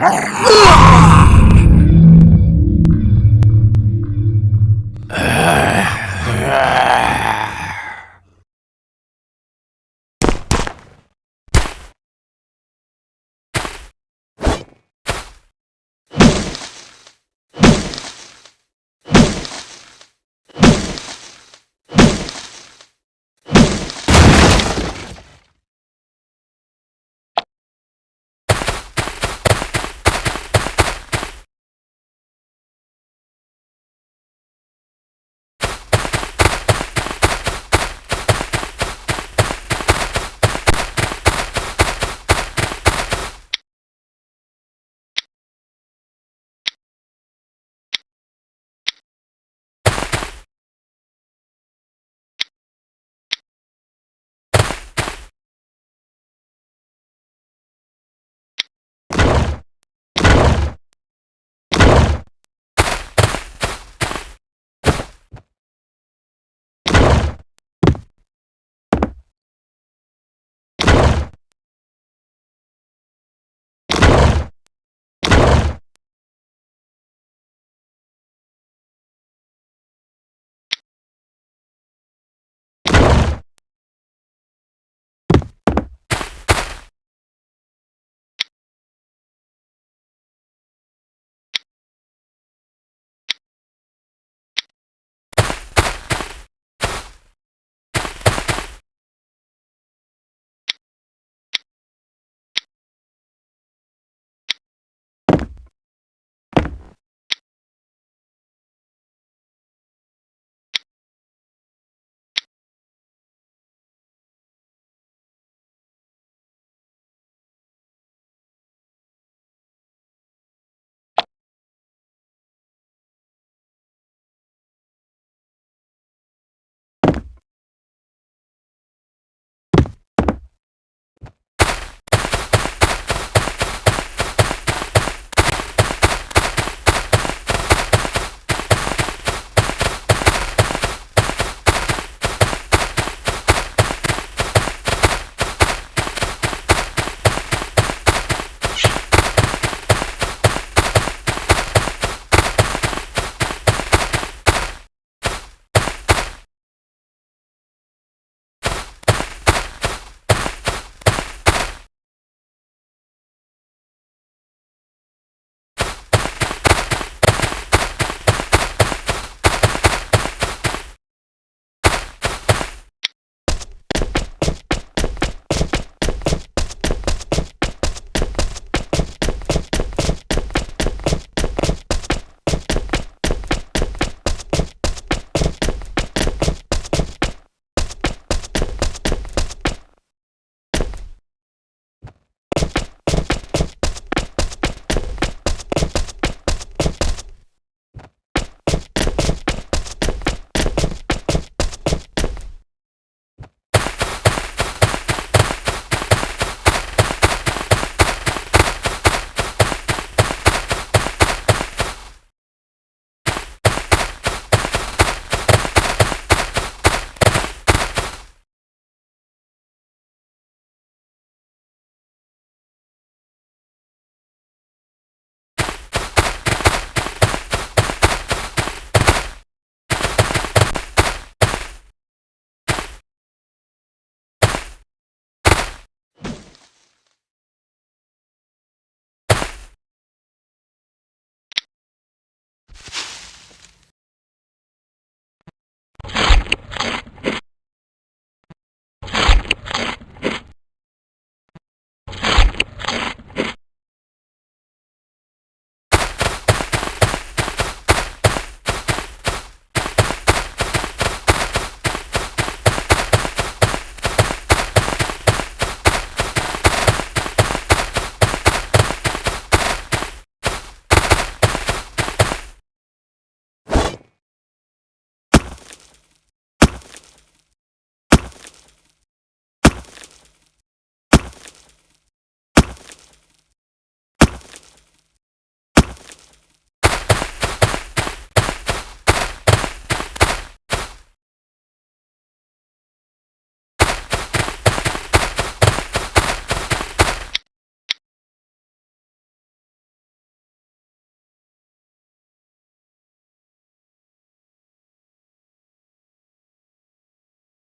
Ah!